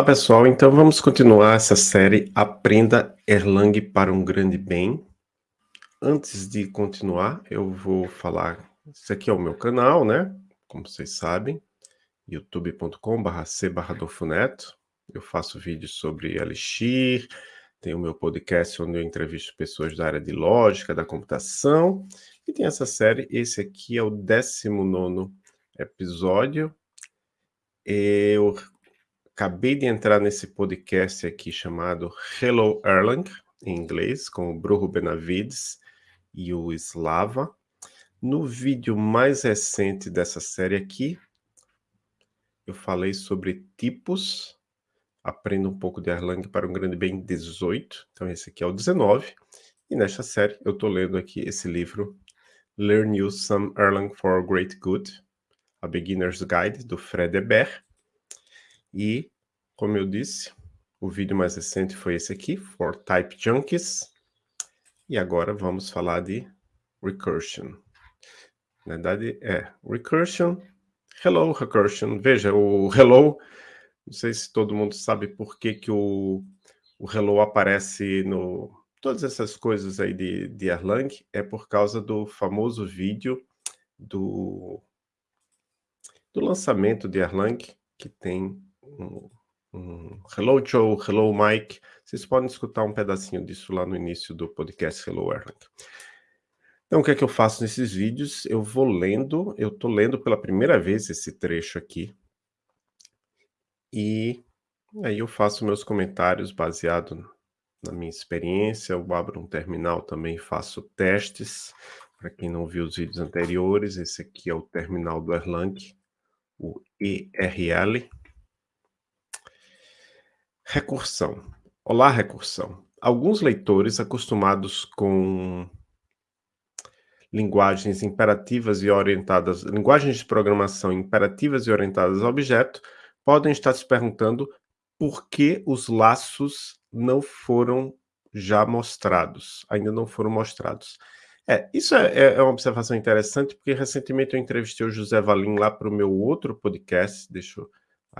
Olá pessoal, então vamos continuar essa série Aprenda Erlang para um Grande Bem. Antes de continuar, eu vou falar, esse aqui é o meu canal, né? Como vocês sabem, youtube.com.br c/dofuneto. Eu faço vídeos sobre Elixir, tem o meu podcast onde eu entrevisto pessoas da área de lógica, da computação, e tem essa série, esse aqui é o 19 episódio. Eu acabei de entrar nesse podcast aqui chamado Hello Erlang, em inglês, com o Bruno Benavides e o Slava. No vídeo mais recente dessa série aqui, eu falei sobre tipos, aprenda um pouco de Erlang para um grande bem 18, então esse aqui é o 19, e nesta série eu estou lendo aqui esse livro, Learn You Some Erlang for Great Good, A Beginner's Guide, do Fred Ebert, e, como eu disse, o vídeo mais recente foi esse aqui, For Type Junkies. E agora vamos falar de Recursion. Na verdade, é Recursion. Hello, Recursion. Veja, o Hello, não sei se todo mundo sabe por que, que o, o Hello aparece no... Todas essas coisas aí de, de Erlang é por causa do famoso vídeo do, do lançamento de Erlang, que tem um, um Hello Joe, Hello Mike. Vocês podem escutar um pedacinho disso lá no início do podcast Hello Erlang. Então, o que é que eu faço nesses vídeos? Eu vou lendo, eu estou lendo pela primeira vez esse trecho aqui. E aí eu faço meus comentários baseado na minha experiência. Eu abro um terminal também, faço testes. Para quem não viu os vídeos anteriores, esse aqui é o terminal do Erlang, o ERL. Recursão. Olá, recursão. Alguns leitores acostumados com linguagens imperativas e orientadas, linguagens de programação imperativas e orientadas a objeto, podem estar se perguntando por que os laços não foram já mostrados, ainda não foram mostrados. É, isso é, é, é uma observação interessante, porque recentemente eu entrevistei o José Valim lá para o meu outro podcast, deixa eu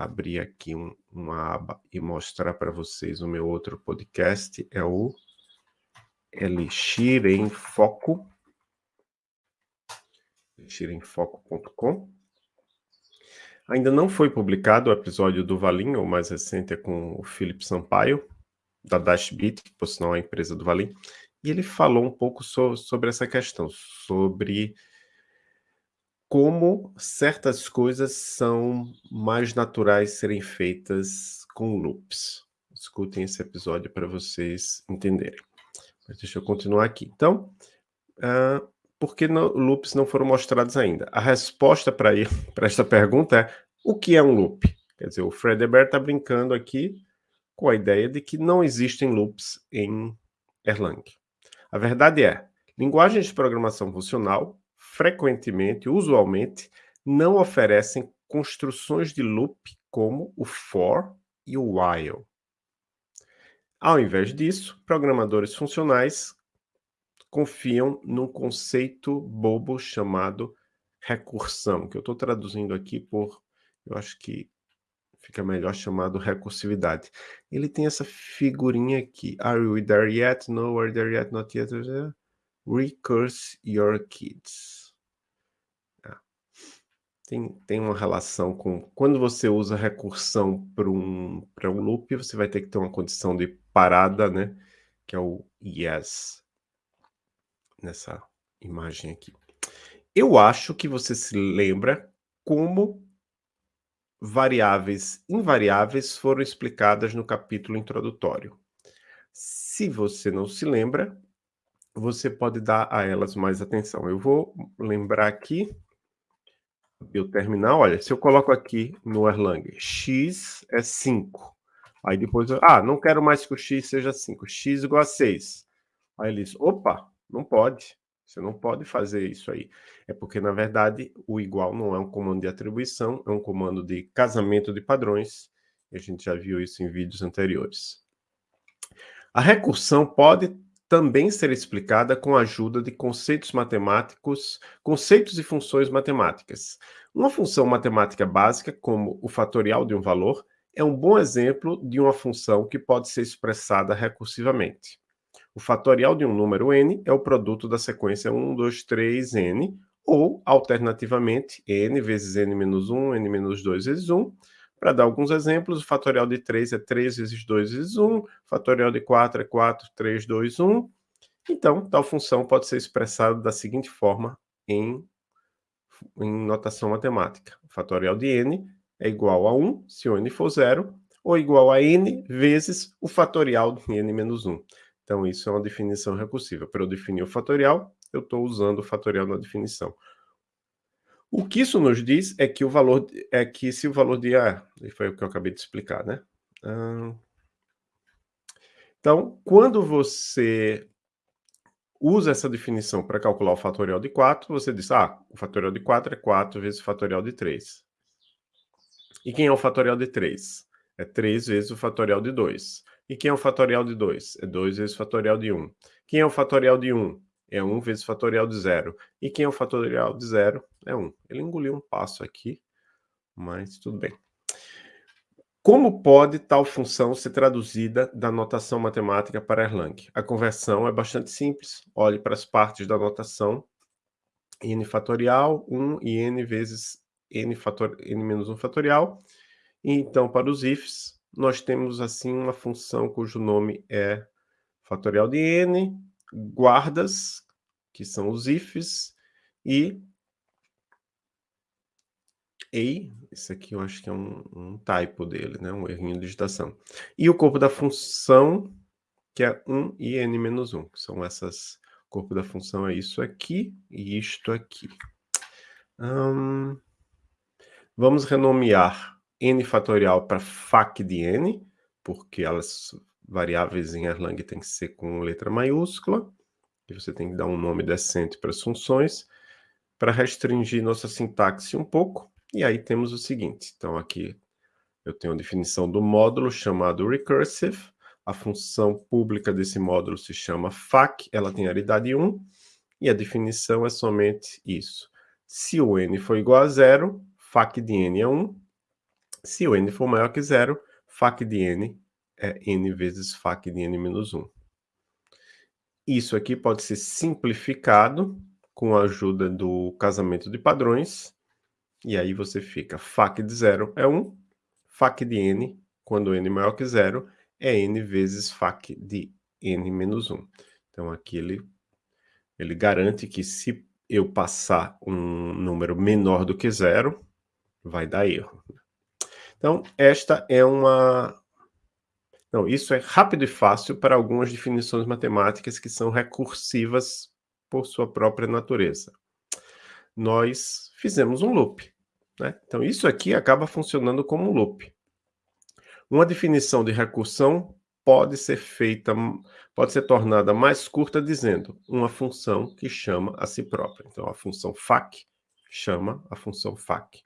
abrir aqui um, uma aba e mostrar para vocês o meu outro podcast, é o Elixir em Foco, elixiremfoco.com. Ainda não foi publicado o episódio do Valim, o mais recente é com o Felipe Sampaio, da Dashbit, que por sinal é a empresa do Valim, e ele falou um pouco so, sobre essa questão, sobre como certas coisas são mais naturais serem feitas com loops. Escutem esse episódio para vocês entenderem. Mas deixa eu continuar aqui. Então, uh, por que no, loops não foram mostrados ainda? A resposta para esta pergunta é o que é um loop? Quer dizer, o Fred Ebert está brincando aqui com a ideia de que não existem loops em Erlang. A verdade é, linguagens de programação funcional frequentemente, usualmente, não oferecem construções de loop como o for e o while. Ao invés disso, programadores funcionais confiam num conceito bobo chamado recursão, que eu estou traduzindo aqui por, eu acho que fica melhor chamado recursividade. Ele tem essa figurinha aqui, are we there yet? No, are there yet? Not yet? Recurse your kids tem, tem uma relação com... Quando você usa recursão para um, um loop, você vai ter que ter uma condição de parada, né? Que é o yes. Nessa imagem aqui. Eu acho que você se lembra como variáveis invariáveis foram explicadas no capítulo introdutório. Se você não se lembra, você pode dar a elas mais atenção. Eu vou lembrar aqui o terminal, olha, se eu coloco aqui no Erlang, x é 5. Aí depois, eu, ah, não quero mais que o x seja 5, x igual a 6. Aí ele diz, opa, não pode, você não pode fazer isso aí. É porque, na verdade, o igual não é um comando de atribuição, é um comando de casamento de padrões, e a gente já viu isso em vídeos anteriores. A recursão pode também ser explicada com a ajuda de conceitos matemáticos, conceitos e funções matemáticas. Uma função matemática básica, como o fatorial de um valor, é um bom exemplo de uma função que pode ser expressada recursivamente. O fatorial de um número n é o produto da sequência 1, 2, 3, n, ou, alternativamente, n vezes n menos 1, n menos 2 vezes 1. Para dar alguns exemplos, o fatorial de 3 é 3 vezes 2 vezes 1, o fatorial de 4 é 4, 3, 2, 1. Então, tal função pode ser expressada da seguinte forma em, em notação matemática. O fatorial de n é igual a 1, se o n for zero, ou igual a n vezes o fatorial de n menos 1. Então, isso é uma definição recursiva. Para eu definir o fatorial, eu estou usando o fatorial na definição. O que isso nos diz é que o valor é que se o valor de A, foi o que eu acabei de explicar, né? Então, quando você usa essa definição para calcular o fatorial de 4, você diz, ah, o fatorial de 4 é 4 vezes o fatorial de 3. E quem é o fatorial de 3? É 3 vezes o fatorial de 2. E quem é o fatorial de 2? É 2 vezes o fatorial de 1. Quem é o fatorial de 1? É 1 vezes fatorial de 0. E quem é o fatorial de 0? É 1. Ele engoliu um passo aqui, mas tudo bem. Como pode tal função ser traduzida da notação matemática para Erlang? A conversão é bastante simples. Olhe para as partes da notação. n fatorial, 1 e n vezes n, fator, n menos 1 fatorial. E então, para os ifs, nós temos assim uma função cujo nome é fatorial de n, guardas, que são os ifs, e e, esse aqui eu acho que é um, um typo dele, né? um errinho de digitação. E o corpo da função, que é 1 e n menos 1, que são essas... O corpo da função é isso aqui e isto aqui. Hum, Vamos renomear n fatorial para fac de n, porque as variáveis em Erlang têm que ser com letra maiúscula, e você tem que dar um nome decente para as funções, para restringir nossa sintaxe um pouco, e aí temos o seguinte, então aqui eu tenho a definição do módulo chamado recursive, a função pública desse módulo se chama fac, ela tem aridade 1, e a definição é somente isso. Se o n for igual a zero, fac de n é 1. Se o n for maior que zero, fac de n é n vezes fac de n menos 1. Isso aqui pode ser simplificado com a ajuda do casamento de padrões. E aí você fica fac de zero é 1, fac de n, quando n é maior que zero, é n vezes fac de n menos 1. Então aqui ele, ele garante que se eu passar um número menor do que zero, vai dar erro. Então, esta é uma... Não, isso é rápido e fácil para algumas definições matemáticas que são recursivas por sua própria natureza. Nós fizemos um loop. Né? Então, isso aqui acaba funcionando como um loop. Uma definição de recursão pode ser feita, pode ser tornada mais curta dizendo uma função que chama a si própria. Então, a função fac chama a função fac.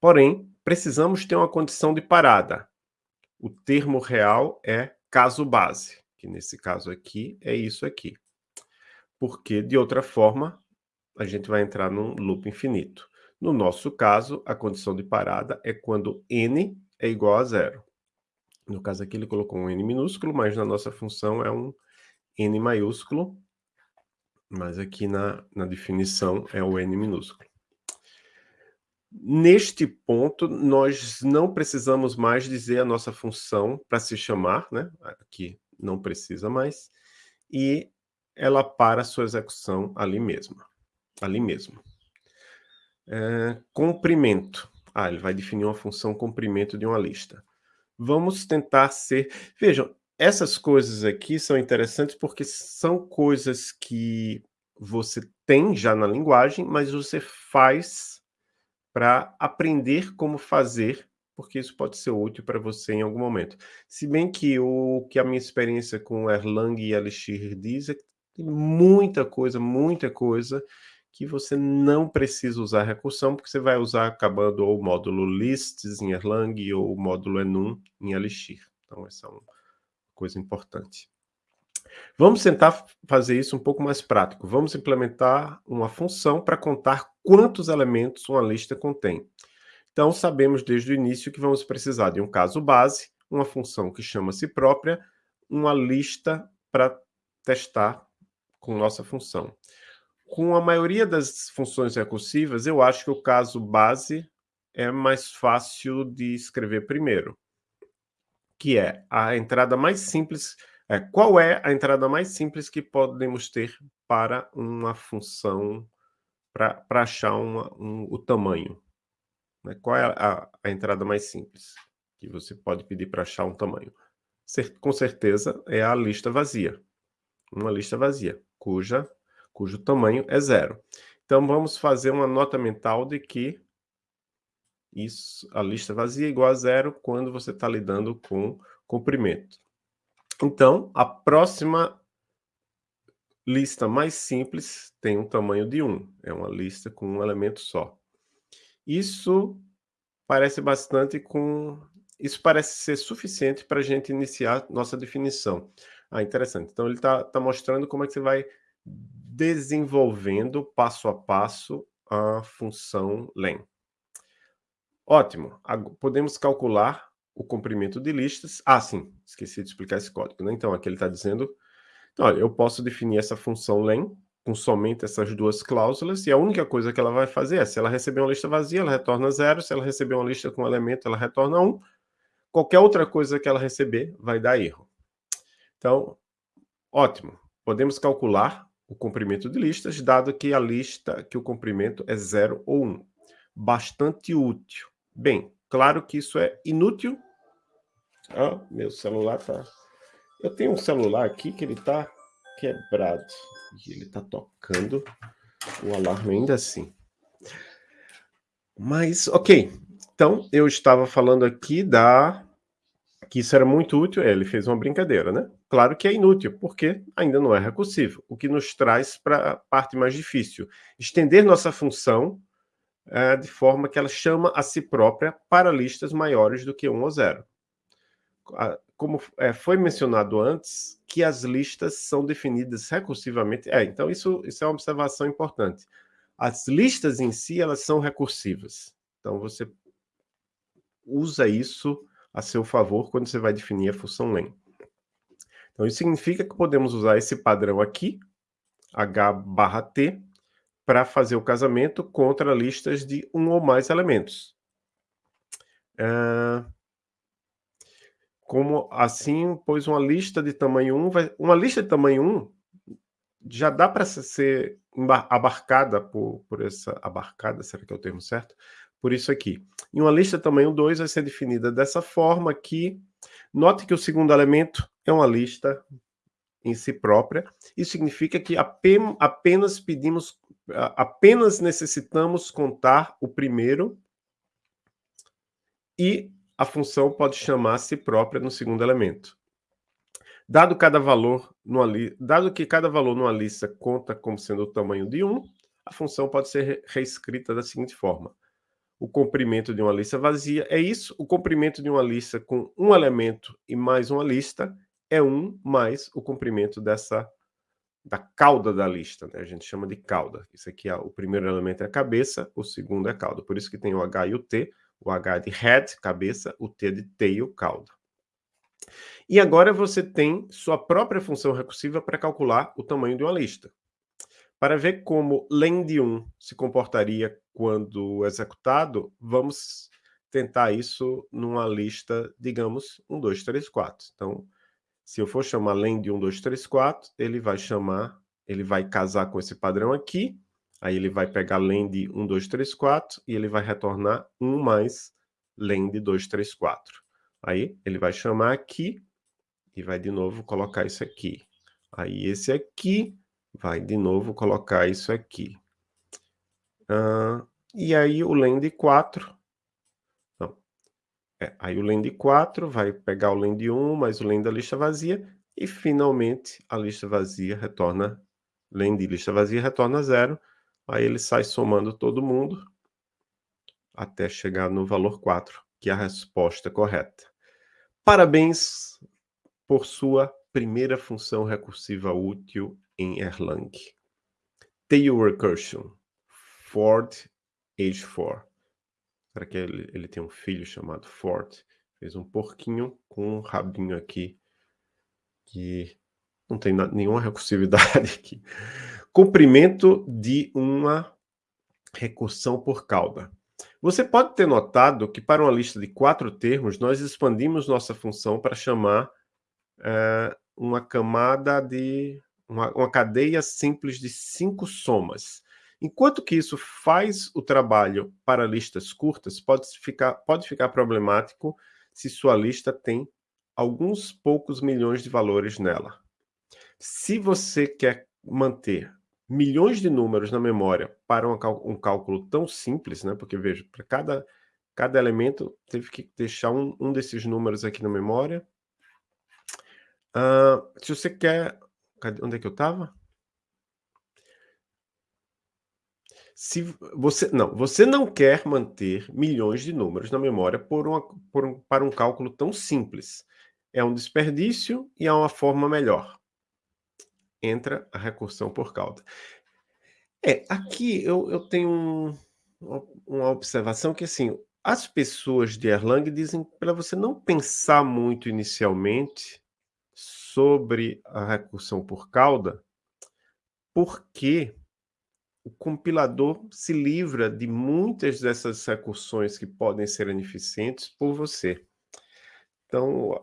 Porém, precisamos ter uma condição de parada. O termo real é caso base, que nesse caso aqui é isso aqui. Porque, de outra forma, a gente vai entrar num loop infinito. No nosso caso, a condição de parada é quando n é igual a zero. No caso aqui, ele colocou um n minúsculo, mas na nossa função é um n maiúsculo. Mas aqui na, na definição é o n minúsculo. Neste ponto, nós não precisamos mais dizer a nossa função para se chamar, né? aqui não precisa mais, e ela para a sua execução ali mesmo. Ali mesmo. É, comprimento. Ah, ele vai definir uma função comprimento de uma lista. Vamos tentar ser... Vejam, essas coisas aqui são interessantes porque são coisas que você tem já na linguagem, mas você faz para aprender como fazer, porque isso pode ser útil para você em algum momento. Se bem que o que a minha experiência com Erlang e Elixir diz é que tem muita coisa, muita coisa que você não precisa usar recursão, porque você vai usar acabando o módulo lists em Erlang ou o módulo enum em Elixir. Então, essa é uma coisa importante. Vamos tentar fazer isso um pouco mais prático. Vamos implementar uma função para contar quantos elementos uma lista contém. Então, sabemos desde o início que vamos precisar de um caso base, uma função que chama-se própria, uma lista para testar com nossa função. Com a maioria das funções recursivas, eu acho que o caso base é mais fácil de escrever primeiro, que é a entrada mais simples. É, qual é a entrada mais simples que podemos ter para uma função, para achar uma, um, o tamanho? Né? Qual é a, a entrada mais simples que você pode pedir para achar um tamanho? com certeza é a lista vazia. Uma lista vazia, cuja, cujo tamanho é zero. Então, vamos fazer uma nota mental de que isso, a lista vazia é igual a zero quando você está lidando com comprimento. Então, a próxima lista mais simples tem um tamanho de 1. É uma lista com um elemento só. Isso parece bastante com isso parece ser suficiente para a gente iniciar nossa definição. Ah, interessante. Então, ele está tá mostrando como é que você vai desenvolvendo passo a passo a função len. Ótimo. Podemos calcular o comprimento de listas. Ah, sim, esqueci de explicar esse código. Né? Então, aqui ele está dizendo... Então, olha, eu posso definir essa função len com somente essas duas cláusulas, e a única coisa que ela vai fazer é, se ela receber uma lista vazia, ela retorna zero, se ela receber uma lista com elemento, ela retorna um, qualquer outra coisa que ela receber vai dar erro. Então, ótimo. Podemos calcular o comprimento de listas, dado que a lista, que o comprimento é 0 ou 1. Um. Bastante útil. Bem, claro que isso é inútil. Ah, meu celular tá... Eu tenho um celular aqui que ele tá quebrado. E ele tá tocando o alarme ainda assim. Mas, ok. Então, eu estava falando aqui da que isso era muito útil, é, ele fez uma brincadeira, né? Claro que é inútil, porque ainda não é recursivo, o que nos traz para a parte mais difícil. Estender nossa função é, de forma que ela chama a si própria para listas maiores do que 1 ou 0. Como é, foi mencionado antes, que as listas são definidas recursivamente. É, então isso, isso é uma observação importante. As listas em si, elas são recursivas. Então você usa isso a seu favor quando você vai definir a função len. Então, isso significa que podemos usar esse padrão aqui, h barra t, para fazer o casamento contra listas de um ou mais elementos. Uh, como assim, pois uma lista de tamanho 1, vai, uma lista de tamanho 1 já dá para ser abarcada por, por essa, abarcada, será que é o termo certo? por isso aqui. Em uma lista tamanho 2 vai ser definida dessa forma que, note que o segundo elemento é uma lista em si própria. Isso significa que apenas pedimos, apenas necessitamos contar o primeiro e a função pode chamar a si própria no segundo elemento. Dado, cada valor numa dado que cada valor numa lista conta como sendo o tamanho de 1, a função pode ser reescrita da seguinte forma o comprimento de uma lista vazia é isso. O comprimento de uma lista com um elemento e mais uma lista é 1 mais o comprimento dessa da cauda da lista, né? A gente chama de cauda. Isso aqui é o primeiro elemento é a cabeça, o segundo é a cauda. Por isso que tem o H e o T. O H de head, cabeça, o T de tail, cauda. E agora você tem sua própria função recursiva para calcular o tamanho de uma lista. Para ver como len1 se comportaria quando executado, vamos tentar isso numa lista, digamos, 1, 2, 3, 4. Então, se eu for chamar len de 1, 2, 3, 4, ele vai chamar, ele vai casar com esse padrão aqui, aí ele vai pegar len de 1, 2, 3, 4 e ele vai retornar 1 mais len de 2, 3, 4. Aí ele vai chamar aqui e vai de novo colocar isso aqui. Aí esse aqui vai de novo colocar isso aqui. Uh, e aí o lend 4, não, é, aí o lend 4 vai pegar o lend 1 mais o lend da lista vazia, e finalmente a lista vazia retorna, lend lista vazia retorna zero, aí ele sai somando todo mundo, até chegar no valor 4, que é a resposta correta. Parabéns por sua primeira função recursiva útil em Erlang. Tail Recursion, Ford H4. para que ele, ele tem um filho chamado Ford. Fez um porquinho com um rabinho aqui que não tem nenhuma recursividade aqui. Comprimento de uma recursão por cauda. Você pode ter notado que para uma lista de quatro termos, nós expandimos nossa função para chamar é, uma camada de... Uma, uma cadeia simples de cinco somas. Enquanto que isso faz o trabalho para listas curtas, pode ficar, pode ficar problemático se sua lista tem alguns poucos milhões de valores nela. Se você quer manter milhões de números na memória para um cálculo tão simples, né? porque veja, para cada, cada elemento teve que deixar um, um desses números aqui na memória. Uh, se você quer... Cadê, onde é que eu estava? Se você não, você não quer manter milhões de números na memória por uma, por um, para um cálculo tão simples. É um desperdício e há uma forma melhor. Entra a recursão por cauda. É, aqui eu, eu tenho um, uma observação que, assim, as pessoas de Erlang dizem para você não pensar muito inicialmente sobre a recursão por cauda, porque o compilador se livra de muitas dessas recursões que podem ser ineficientes por você. Então,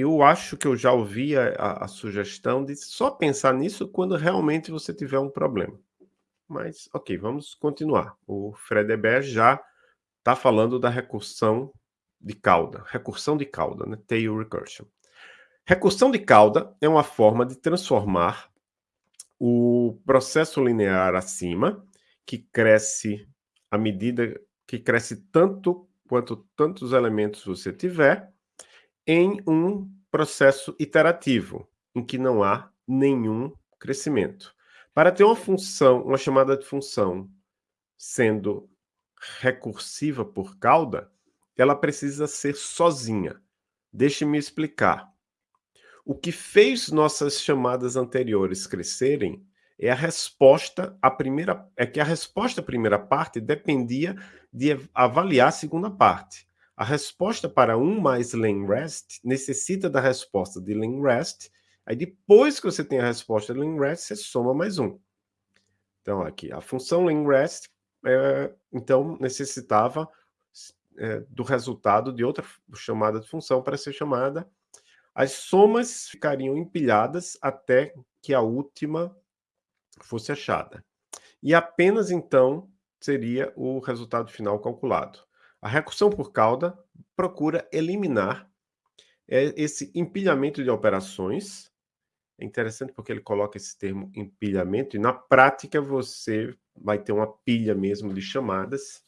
eu acho que eu já ouvi a, a, sugestão de só pensar nisso quando realmente você tiver um problema. Mas, ok, vamos continuar. O Fredeberg já está falando da recursão de cauda. Recursão de cauda, né? Tail recursion. Recursão de cauda é uma forma de transformar o processo linear acima, que cresce à medida que cresce tanto quanto tantos elementos você tiver, em um processo iterativo, em que não há nenhum crescimento. Para ter uma função, uma chamada de função sendo recursiva por cauda, ela precisa ser sozinha. Deixe-me explicar. O que fez nossas chamadas anteriores crescerem é a resposta à primeira, é que a resposta à primeira parte dependia de avaliar a segunda parte. A resposta para um mais len_rest necessita da resposta de len_rest. Aí depois que você tem a resposta de len_rest, você soma mais um. Então aqui, a função len_rest, é, então necessitava é, do resultado de outra chamada de função para ser chamada as somas ficariam empilhadas até que a última fosse achada. E apenas então seria o resultado final calculado. A recursão por cauda procura eliminar é, esse empilhamento de operações. É interessante porque ele coloca esse termo empilhamento, e na prática você vai ter uma pilha mesmo de chamadas.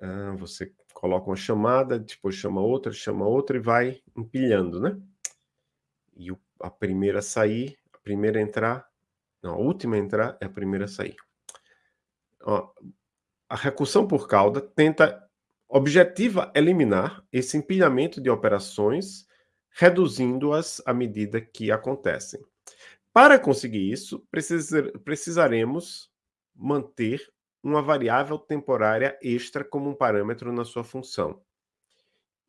Ah, você coloca uma chamada, depois chama outra, chama outra e vai empilhando, né? E a primeira a sair, a primeira a entrar, não, a última a entrar é a primeira a sair. Ó, a recursão por cauda tenta, objetiva eliminar esse empilhamento de operações, reduzindo-as à medida que acontecem. Para conseguir isso, precisaremos manter uma variável temporária extra como um parâmetro na sua função.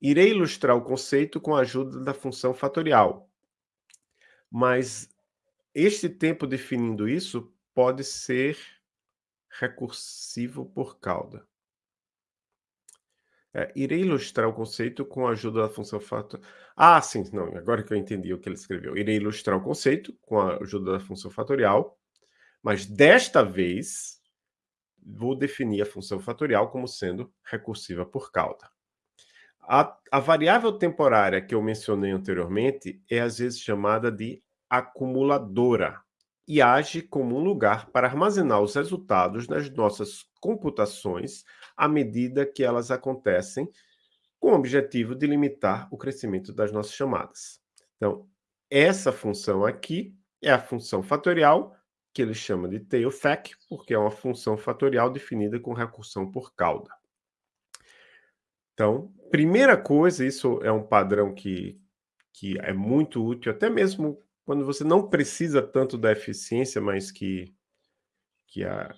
Irei ilustrar o conceito com a ajuda da função fatorial, mas este tempo definindo isso pode ser recursivo por cauda. É, irei ilustrar o conceito com a ajuda da função fatorial. Ah, sim, não, agora que eu entendi o que ele escreveu. Irei ilustrar o conceito com a ajuda da função fatorial, mas desta vez vou definir a função fatorial como sendo recursiva por cauda. A, a, variável temporária que eu mencionei anteriormente é às vezes chamada de acumuladora e age como um lugar para armazenar os resultados das nossas computações à medida que elas acontecem, com o objetivo de limitar o crescimento das nossas chamadas. Então, essa função aqui é a função fatorial que ele chama de tailfac, porque é uma função fatorial definida com recursão por cauda. Então, primeira coisa, isso é um padrão que, que é muito útil, até mesmo quando você não precisa tanto da eficiência, mas que, que a,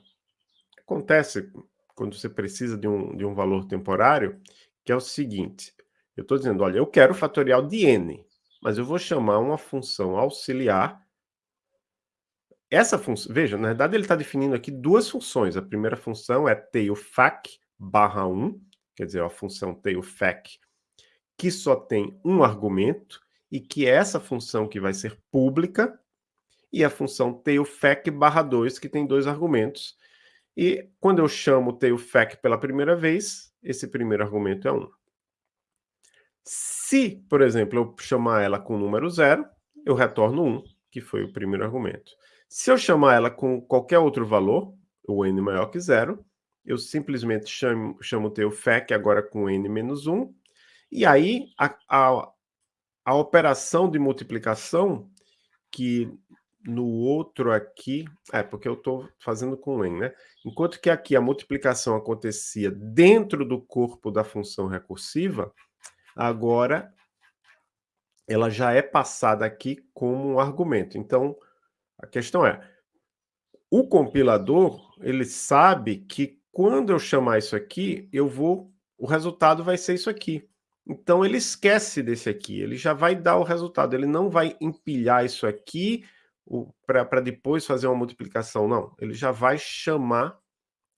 acontece quando você precisa de um, de um valor temporário, que é o seguinte, eu estou dizendo, olha, eu quero fatorial de n, mas eu vou chamar uma função auxiliar. Essa função, veja, na verdade ele está definindo aqui duas funções. A primeira função é tailfac barra 1, quer dizer, a função tailfac que só tem um argumento e que essa função que vai ser pública, e a função tailfac barra 2, que tem dois argumentos. E quando eu chamo tailfac pela primeira vez, esse primeiro argumento é 1. Se, por exemplo, eu chamar ela com o número 0, eu retorno 1, que foi o primeiro argumento. Se eu chamar ela com qualquer outro valor, o n maior que 0, eu simplesmente chamo, chamo o agora com n menos 1, e aí a, a, a operação de multiplicação, que no outro aqui, é porque eu estou fazendo com n, né? Enquanto que aqui a multiplicação acontecia dentro do corpo da função recursiva, agora ela já é passada aqui como um argumento. Então, a questão é, o compilador, ele sabe que quando eu chamar isso aqui, eu vou, o resultado vai ser isso aqui. Então, ele esquece desse aqui, ele já vai dar o resultado, ele não vai empilhar isso aqui para depois fazer uma multiplicação, não. Ele já vai chamar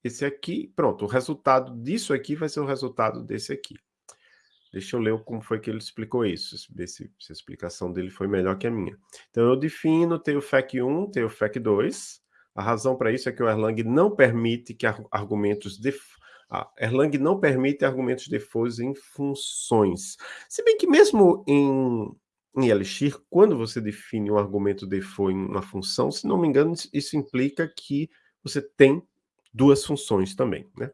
esse aqui, pronto, o resultado disso aqui vai ser o resultado desse aqui. Deixa eu ler como foi que ele explicou isso, ver se, se a explicação dele foi melhor que a minha. Então, eu defino, tenho FEC 1, tenho FEC 2. A razão para isso é que o Erlang não permite que argumentos de ah, Erlang não permite argumentos defaults em funções. Se bem que mesmo em, em Elixir, quando você define um argumento default em uma função, se não me engano, isso implica que você tem duas funções também, né?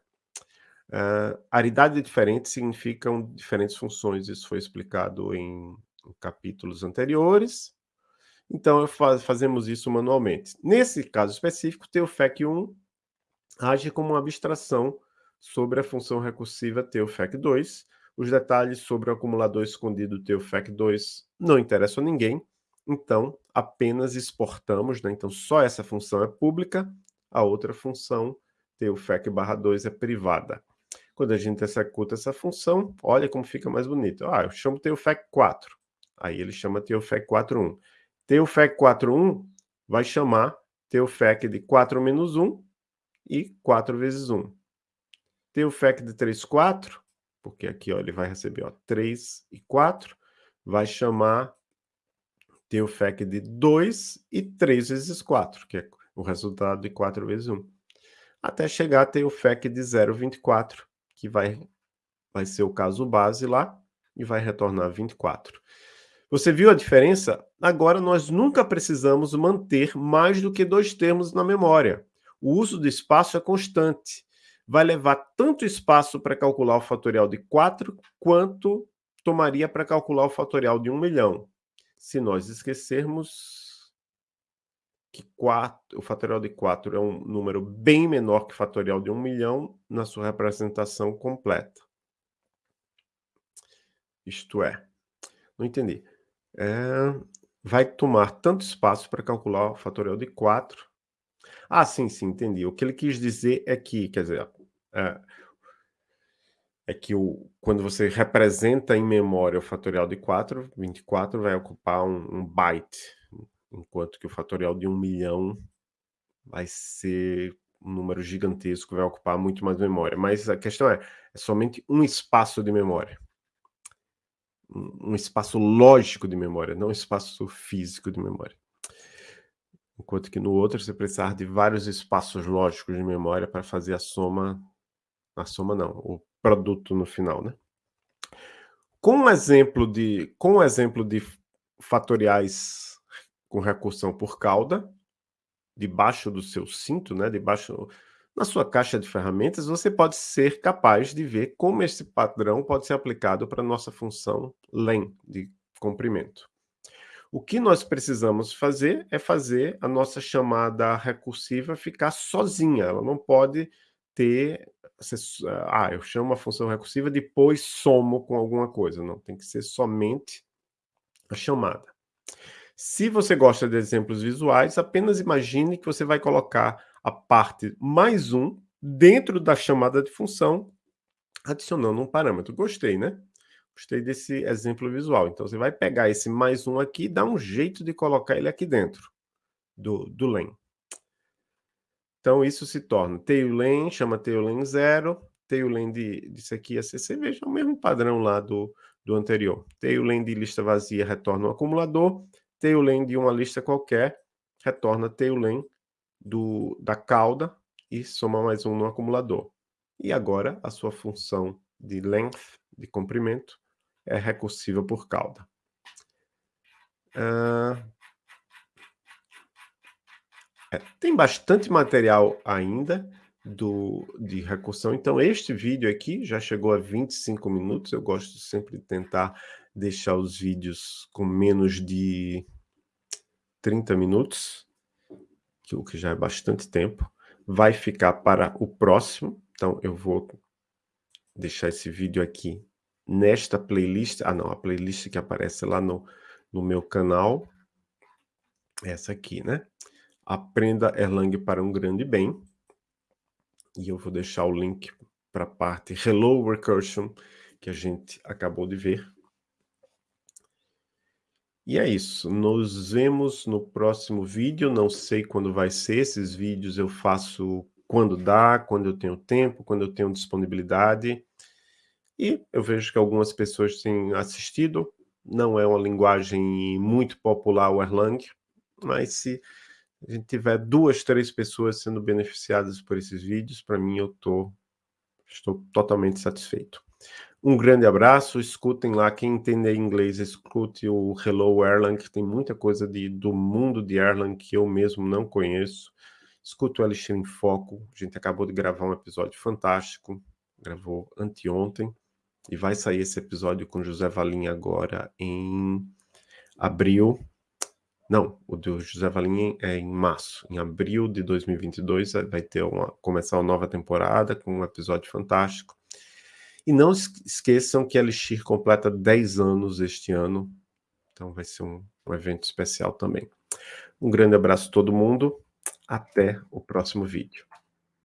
Uh, aridade diferente significam diferentes funções, isso foi explicado em, em capítulos anteriores. Então, faz, fazemos isso manualmente. Nesse caso específico, o FEC1 age como uma abstração sobre a função recursiva TeoFEC2. Os detalhes sobre o acumulador escondido TeoFEC2 não interessam a ninguém, então apenas exportamos, né? então só essa função é pública, a outra função TeoFEC/2 é privada. Quando a gente executa essa função, olha como fica mais bonito. Ah, eu chamo TeoFEC4, aí ele chama TeoFEC41. TeoFEC41 vai chamar TeoFEC de 4 menos 1 e 4 vezes 1 ter o FEC de 3, 4, porque aqui ó, ele vai receber ó, 3 e 4, vai chamar ter o FEC de 2 e 3 vezes 4, que é o resultado de 4 vezes 1. Até chegar a ter o FEC de 0,24, que vai, vai ser o caso base lá, e vai retornar 24. Você viu a diferença? Agora nós nunca precisamos manter mais do que dois termos na memória. O uso do espaço é constante vai levar tanto espaço para calcular o fatorial de 4, quanto tomaria para calcular o fatorial de 1 milhão. Se nós esquecermos que 4, o fatorial de 4 é um número bem menor que o fatorial de 1 milhão na sua representação completa. Isto é, não entendi. É, vai tomar tanto espaço para calcular o fatorial de 4. Ah, sim, sim, entendi. O que ele quis dizer é que, quer dizer, é, é que o, quando você representa em memória o fatorial de 4, 24 vai ocupar um, um byte, enquanto que o fatorial de 1 milhão vai ser um número gigantesco, vai ocupar muito mais memória. Mas a questão é, é somente um espaço de memória. Um, espaço lógico de memória, não um espaço físico de memória. Enquanto que no outro você precisar de vários espaços lógicos de memória para fazer a soma a soma não, o produto no final, né? Com um exemplo de, com um exemplo de fatoriais com recursão por cauda, debaixo do seu cinto, né, debaixo na sua caixa de ferramentas, você pode ser capaz de ver como esse padrão pode ser aplicado para a nossa função len, de comprimento. O que nós precisamos fazer é fazer a nossa chamada recursiva ficar sozinha, ela não pode ter ah, eu chamo a função recursiva, depois somo com alguma coisa. Não, tem que ser somente a chamada. Se você gosta de exemplos visuais, apenas imagine que você vai colocar a parte mais um dentro da chamada de função, adicionando um parâmetro. Gostei, né? Gostei desse exemplo visual. Então, você vai pegar esse mais um aqui e dar um jeito de colocar ele aqui dentro do, do len. Então, isso se torna taillen, chama taillen 0, taillen de, disso aqui é CC, veja o mesmo padrão lá do, do anterior. Taillen de lista vazia retorna um acumulador, taillen de uma lista qualquer retorna taillen do, da cauda e soma mais um no acumulador. E agora a sua função de length, de comprimento, é recursiva por cauda. Uh, é, tem bastante material ainda do, de recursão, então este vídeo aqui já chegou a 25 minutos, eu gosto sempre de tentar deixar os vídeos com menos de 30 minutos, o que já é bastante tempo. Vai ficar para o próximo, então eu vou deixar esse vídeo aqui nesta playlist, ah não, a playlist que aparece lá no, no meu canal, essa aqui, né? Aprenda Erlang para um grande bem. E eu vou deixar o link para a parte Hello Recursion, que a gente acabou de ver. E é isso, nos vemos no próximo vídeo, não sei quando vai ser, esses vídeos eu faço quando dá, quando eu tenho tempo, quando eu tenho disponibilidade. E eu vejo que algumas pessoas têm assistido, não é uma linguagem muito popular o Erlang, mas se a gente tiver duas, três pessoas sendo beneficiadas por esses vídeos, para mim eu tô, estou totalmente satisfeito. Um grande abraço, escutem lá, quem entender inglês, escute o Hello Erlang, que tem muita coisa de, do mundo de Erlang que eu mesmo não conheço. Escute o Elixir em Foco, a gente acabou de gravar um episódio fantástico, gravou anteontem, e vai sair esse episódio com José Valim agora em abril, não, o do José Valim é em março. Em abril de 2022 eh, vai ter uma, começar uma nova temporada com um episódio fantástico. E não esqueçam que a Elixir completa 10 anos este ano. Então vai ser um, um evento especial também. Um grande abraço a todo mundo. Até o próximo vídeo.